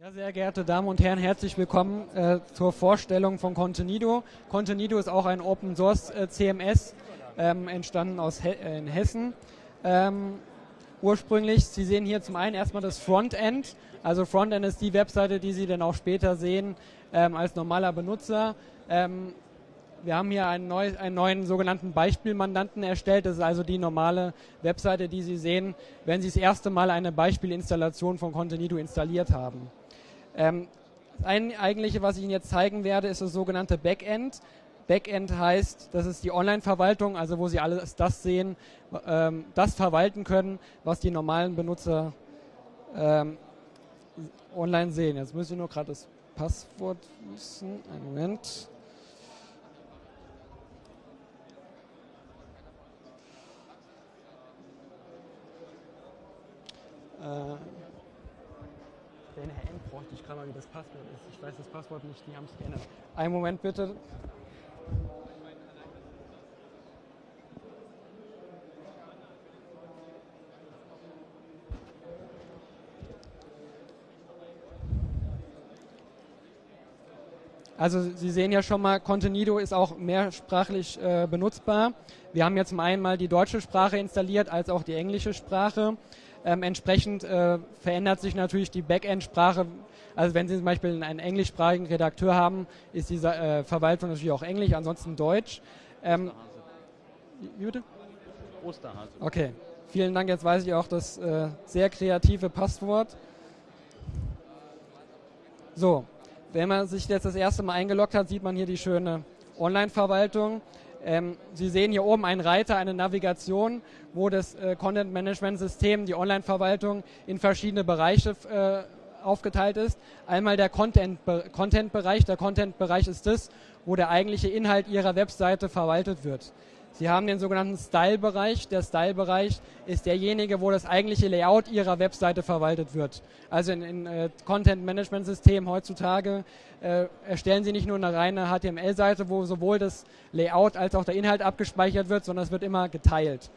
Ja, sehr geehrte Damen und Herren, herzlich willkommen äh, zur Vorstellung von Contenido. Contenido ist auch ein Open Source äh, CMS, ähm, entstanden aus He in Hessen. Ähm, ursprünglich, Sie sehen hier zum einen erstmal das Frontend. Also Frontend ist die Webseite, die Sie dann auch später sehen ähm, als normaler Benutzer. Ähm, wir haben hier einen, neu, einen, neuen sogenannten Beispielmandanten erstellt. Das ist also die normale Webseite, die Sie sehen, wenn Sie das erste Mal eine Beispielinstallation von Contenido installiert haben. Ähm, das eigentliche, was ich Ihnen jetzt zeigen werde, ist das sogenannte Backend. Backend heißt, das ist die Online-Verwaltung, also wo Sie alles das sehen, ähm, das verwalten können, was die normalen Benutzer ähm, online sehen. Jetzt müssen Sie nur gerade das Passwort wissen. Einen Moment. Äh, Herr End bräuchte ich gerade mal, wie das Passwort ist. Ich weiß das Passwort nicht, die haben es geändert. Einen Moment bitte. Also Sie sehen ja schon mal, Contenido ist auch mehrsprachlich äh, benutzbar. Wir haben jetzt zum einen mal die deutsche Sprache installiert, als auch die englische Sprache. Ähm, entsprechend äh, verändert sich natürlich die Backend-Sprache. Also wenn Sie zum Beispiel einen englischsprachigen Redakteur haben, ist diese äh, Verwaltung natürlich auch Englisch, ansonsten Deutsch. Ähm, Osterhase. Osterhase. Okay, vielen Dank. Jetzt weiß ich auch das äh, sehr kreative Passwort. So, wenn man sich jetzt das erste Mal eingeloggt hat, sieht man hier die schöne Online-Verwaltung. Ähm, Sie sehen hier oben einen Reiter, eine Navigation, wo das äh, Content Management System, die Online-Verwaltung in verschiedene Bereiche äh, aufgeteilt ist. Einmal der Content-Bereich. Content der Content-Bereich ist das, wo der eigentliche Inhalt Ihrer Webseite verwaltet wird. Sie haben den sogenannten Style-Bereich. Der Style-Bereich ist derjenige, wo das eigentliche Layout Ihrer Webseite verwaltet wird. Also in, in äh, Content-Management-Systemen heutzutage äh, erstellen Sie nicht nur eine reine HTML-Seite, wo sowohl das Layout als auch der Inhalt abgespeichert wird, sondern es wird immer geteilt.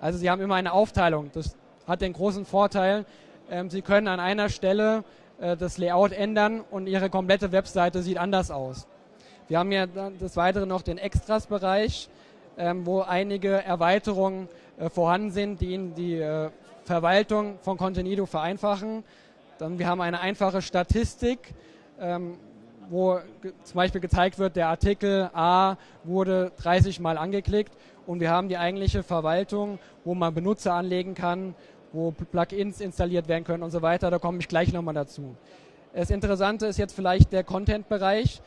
Also Sie haben immer eine Aufteilung. Das hat den großen Vorteil, ähm, Sie können an einer Stelle äh, das Layout ändern und Ihre komplette Webseite sieht anders aus. Wir haben ja des Weiteren noch den Extras-Bereich ähm, wo einige Erweiterungen äh, vorhanden sind, die Ihnen die äh, Verwaltung von Contenido vereinfachen. Dann wir haben eine einfache Statistik, ähm, wo zum Beispiel gezeigt wird, der Artikel A wurde 30 Mal angeklickt und wir haben die eigentliche Verwaltung, wo man Benutzer anlegen kann, wo Plugins installiert werden können und so weiter. Da komme ich gleich nochmal dazu. Das Interessante ist jetzt vielleicht der Content-Bereich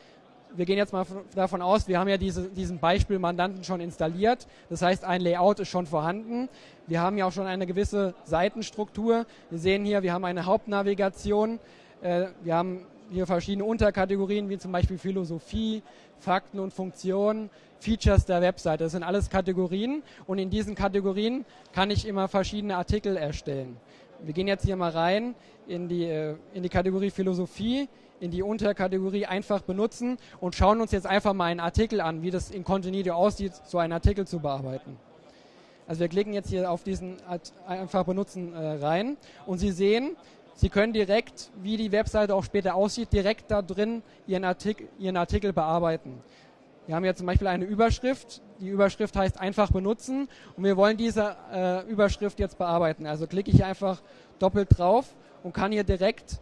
wir gehen jetzt mal davon aus, wir haben ja diese, diesen Beispiel-Mandanten schon installiert. Das heißt, ein Layout ist schon vorhanden. Wir haben ja auch schon eine gewisse Seitenstruktur. Wir sehen hier, wir haben eine Hauptnavigation. Äh, wir haben hier verschiedene Unterkategorien, wie zum Beispiel Philosophie, Fakten und Funktionen, Features der Webseite. Das sind alles Kategorien und in diesen Kategorien kann ich immer verschiedene Artikel erstellen. Wir gehen jetzt hier mal rein in die, äh, in die Kategorie Philosophie in die Unterkategorie einfach benutzen und schauen uns jetzt einfach mal einen Artikel an, wie das in Contenido aussieht, so einen Artikel zu bearbeiten. Also wir klicken jetzt hier auf diesen einfach benutzen äh, rein und Sie sehen, Sie können direkt, wie die Webseite auch später aussieht, direkt da drin Ihren Artikel, Ihren Artikel bearbeiten. Wir haben jetzt zum Beispiel eine Überschrift. Die Überschrift heißt einfach benutzen und wir wollen diese äh, Überschrift jetzt bearbeiten. Also klicke ich einfach doppelt drauf und kann hier direkt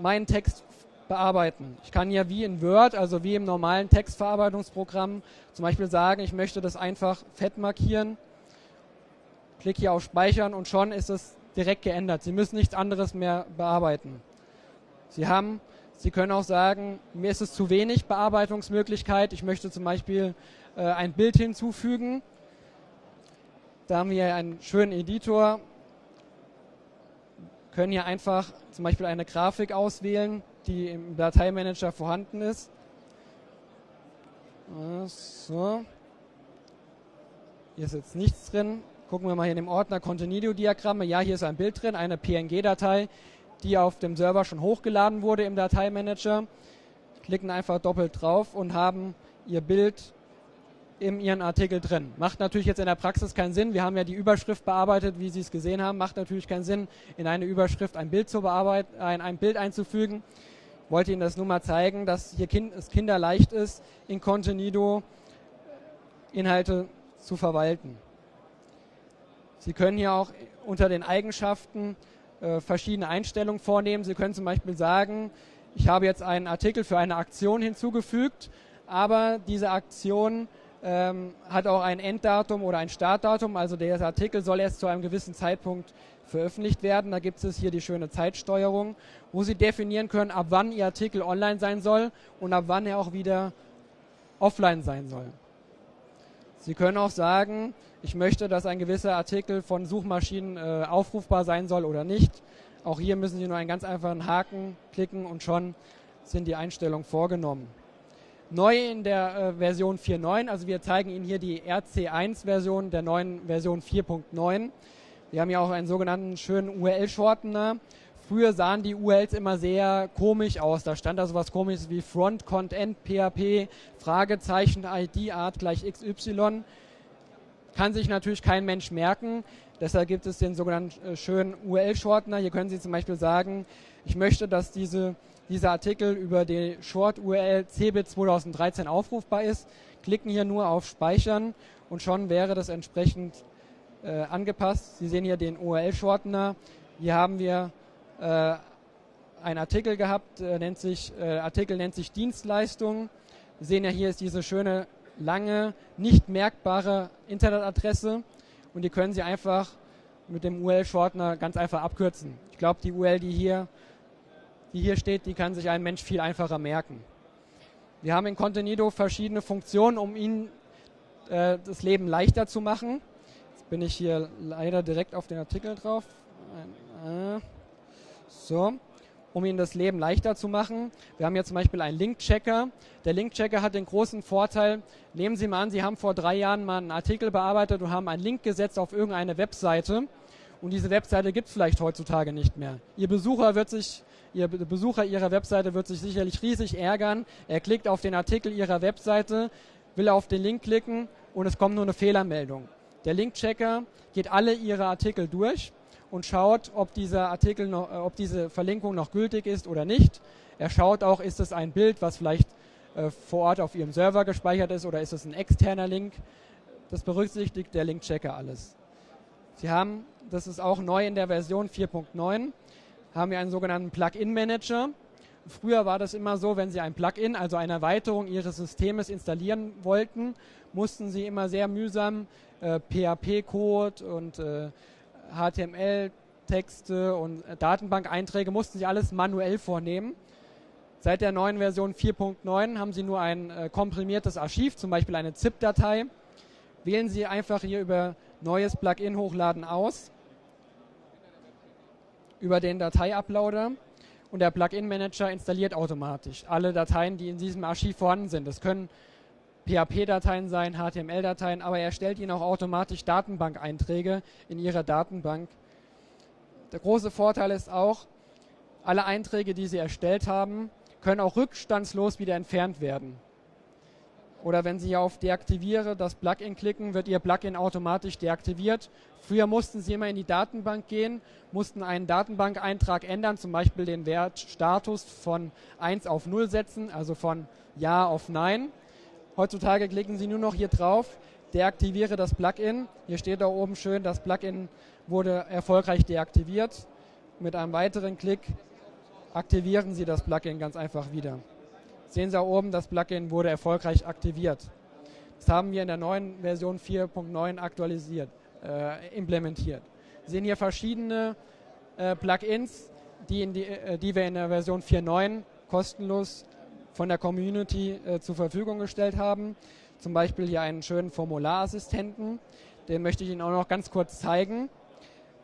meinen Text bearbeiten. Ich kann ja wie in Word, also wie im normalen Textverarbeitungsprogramm, zum Beispiel sagen, ich möchte das einfach fett markieren, klicke hier auf Speichern und schon ist es direkt geändert. Sie müssen nichts anderes mehr bearbeiten. Sie haben, Sie können auch sagen, mir ist es zu wenig Bearbeitungsmöglichkeit. Ich möchte zum Beispiel äh, ein Bild hinzufügen. Da haben wir einen schönen Editor, können hier einfach zum Beispiel eine Grafik auswählen die im Dateimanager vorhanden ist. So. Hier ist jetzt nichts drin. Gucken wir mal hier in dem Ordner Contenido-Diagramme. Ja, hier ist ein Bild drin, eine PNG-Datei, die auf dem Server schon hochgeladen wurde im Dateimanager. Klicken einfach doppelt drauf und haben Ihr Bild in Ihren Artikel drin. Macht natürlich jetzt in der Praxis keinen Sinn. Wir haben ja die Überschrift bearbeitet, wie Sie es gesehen haben. Macht natürlich keinen Sinn, in eine Überschrift ein Bild zu bearbeiten, ein, ein Bild einzufügen. Wollte Ihnen das nur mal zeigen, dass hier kind, es kinderleicht ist, in Contenido Inhalte zu verwalten. Sie können hier auch unter den Eigenschaften äh, verschiedene Einstellungen vornehmen. Sie können zum Beispiel sagen, ich habe jetzt einen Artikel für eine Aktion hinzugefügt, aber diese Aktion ähm, hat auch ein Enddatum oder ein Startdatum. Also der Artikel soll erst zu einem gewissen Zeitpunkt veröffentlicht werden. Da gibt es hier die schöne Zeitsteuerung, wo Sie definieren können, ab wann Ihr Artikel online sein soll und ab wann er auch wieder offline sein soll. Sie können auch sagen, ich möchte, dass ein gewisser Artikel von Suchmaschinen äh, aufrufbar sein soll oder nicht. Auch hier müssen Sie nur einen ganz einfachen Haken klicken und schon sind die Einstellungen vorgenommen. Neu in der äh, Version 4.9, also wir zeigen Ihnen hier die RC1-Version der neuen Version 4.9. Wir haben ja auch einen sogenannten schönen URL-Shortener. Früher sahen die URLs immer sehr komisch aus. Da stand da sowas komisches wie Front Content PHP, Fragezeichen ID Art gleich XY. Kann sich natürlich kein Mensch merken. Deshalb gibt es den sogenannten äh, schönen URL-Shortener. Hier können Sie zum Beispiel sagen, ich möchte, dass diese dieser Artikel über die Short-URL CBIT 2013 aufrufbar ist, klicken hier nur auf Speichern und schon wäre das entsprechend äh, angepasst. Sie sehen hier den URL-Shortener. Hier haben wir äh, einen Artikel gehabt, äh, nennt sich, äh, Artikel nennt sich Dienstleistung. Sie sehen ja hier ist diese schöne, lange, nicht merkbare Internetadresse und die können Sie einfach mit dem URL-Shortener ganz einfach abkürzen. Ich glaube, die URL, die hier die hier steht, die kann sich ein Mensch viel einfacher merken. Wir haben in Contenido verschiedene Funktionen, um Ihnen äh, das Leben leichter zu machen. Jetzt bin ich hier leider direkt auf den Artikel drauf. Äh, so, um Ihnen das Leben leichter zu machen. Wir haben hier zum Beispiel einen Link-Checker. Der Link-Checker hat den großen Vorteil, nehmen Sie mal an, Sie haben vor drei Jahren mal einen Artikel bearbeitet und haben einen Link gesetzt auf irgendeine Webseite. Und diese Webseite gibt es vielleicht heutzutage nicht mehr. Ihr Besucher wird sich Ihr Besucher Ihrer Webseite wird sich sicherlich riesig ärgern. Er klickt auf den Artikel Ihrer Webseite, will auf den Link klicken und es kommt nur eine Fehlermeldung. Der Link-Checker geht alle Ihre Artikel durch und schaut, ob dieser Artikel noch, äh, ob diese Verlinkung noch gültig ist oder nicht. Er schaut auch, ist es ein Bild, was vielleicht äh, vor Ort auf Ihrem Server gespeichert ist oder ist es ein externer Link. Das berücksichtigt der Link-Checker alles. Sie haben, das ist auch neu in der Version 4.9, haben wir einen sogenannten Plugin-Manager. Früher war das immer so, wenn Sie ein Plugin, also eine Erweiterung Ihres Systems installieren wollten, mussten Sie immer sehr mühsam äh, PHP-Code und äh, HTML-Texte und äh, Datenbank-Einträge mussten Sie alles manuell vornehmen. Seit der neuen Version 4.9 haben Sie nur ein äh, komprimiertes Archiv, zum Beispiel eine ZIP-Datei. Wählen Sie einfach hier über Neues Plugin hochladen aus über den Dateiuploader und der Plugin-Manager installiert automatisch alle Dateien, die in diesem Archiv vorhanden sind. Das können PHP-Dateien sein, HTML-Dateien, aber er stellt Ihnen auch automatisch Datenbank-Einträge in Ihrer Datenbank. Der große Vorteil ist auch, alle Einträge, die Sie erstellt haben, können auch rückstandslos wieder entfernt werden. Oder wenn Sie auf Deaktiviere das Plugin klicken, wird Ihr Plugin automatisch deaktiviert. Früher mussten Sie immer in die Datenbank gehen, mussten einen Datenbankeintrag ändern, zum Beispiel den Wert Status von 1 auf 0 setzen, also von Ja auf Nein. Heutzutage klicken Sie nur noch hier drauf, deaktiviere das Plugin. Hier steht da oben schön, das Plugin wurde erfolgreich deaktiviert. Mit einem weiteren Klick aktivieren Sie das Plugin ganz einfach wieder. Sehen Sie auch oben, das Plugin wurde erfolgreich aktiviert. Das haben wir in der neuen Version 4.9 aktualisiert, äh, implementiert. Sie sehen hier verschiedene äh, Plugins, die, die, äh, die, wir in der Version 4.9 kostenlos von der Community äh, zur Verfügung gestellt haben. Zum Beispiel hier einen schönen Formularassistenten. Den möchte ich Ihnen auch noch ganz kurz zeigen.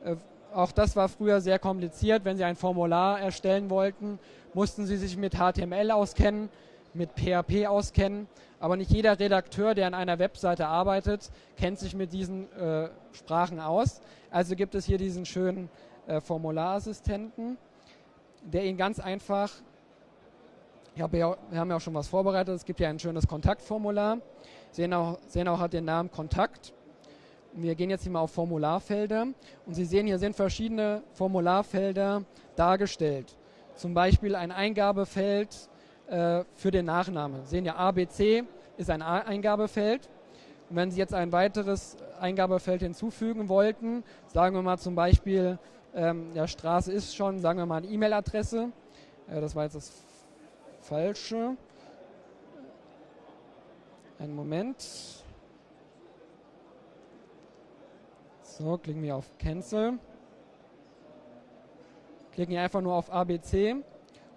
Äh, auch das war früher sehr kompliziert. Wenn Sie ein Formular erstellen wollten, mussten Sie sich mit HTML auskennen, mit PHP auskennen. Aber nicht jeder Redakteur, der an einer Webseite arbeitet, kennt sich mit diesen äh, Sprachen aus. Also gibt es hier diesen schönen äh, Formularassistenten, der Ihnen ganz einfach, hab ja, wir haben ja auch schon was vorbereitet, es gibt ja ein schönes Kontaktformular. sehen auch, sehen auch hat den Namen Kontakt. Wir gehen jetzt hier mal auf Formularfelder und Sie sehen, hier sind verschiedene Formularfelder dargestellt. Zum Beispiel ein Eingabefeld äh, für den Nachname. Sie sehen ja, ABC ist ein Eingabefeld. Und wenn Sie jetzt ein weiteres Eingabefeld hinzufügen wollten, sagen wir mal zum Beispiel, ähm, ja, Straße ist schon, sagen wir mal eine E-Mail-Adresse. Äh, das war jetzt das Falsche. Einen Moment. So, klicken wir auf Cancel. Klicken hier einfach nur auf ABC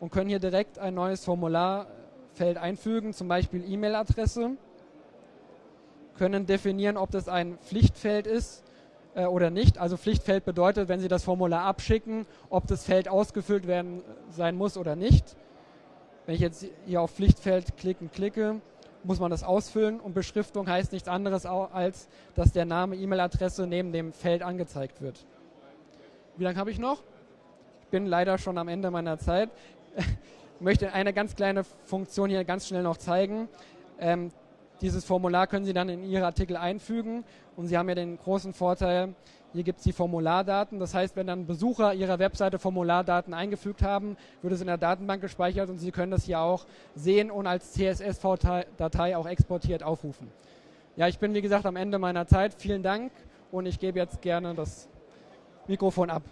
und können hier direkt ein neues Formularfeld einfügen, zum Beispiel E-Mail-Adresse. Können definieren, ob das ein Pflichtfeld ist äh, oder nicht. Also Pflichtfeld bedeutet, wenn Sie das Formular abschicken, ob das Feld ausgefüllt werden sein muss oder nicht. Wenn ich jetzt hier auf Pflichtfeld klicken klicke, muss man das ausfüllen und Beschriftung heißt nichts anderes als, dass der Name, E-Mail-Adresse neben dem Feld angezeigt wird. Wie lange habe ich noch? Ich bin leider schon am Ende meiner Zeit. Ich möchte eine ganz kleine Funktion hier ganz schnell noch zeigen. Ähm, dieses Formular können Sie dann in Ihre Artikel einfügen und Sie haben ja den großen Vorteil, hier gibt es die Formulardaten. Das heißt, wenn dann Besucher Ihrer Webseite Formulardaten eingefügt haben, wird es in der Datenbank gespeichert und Sie können das hier auch sehen und als CSS-Datei auch exportiert aufrufen. Ja, ich bin wie gesagt am Ende meiner Zeit. Vielen Dank und ich gebe jetzt gerne das Mikrofon ab.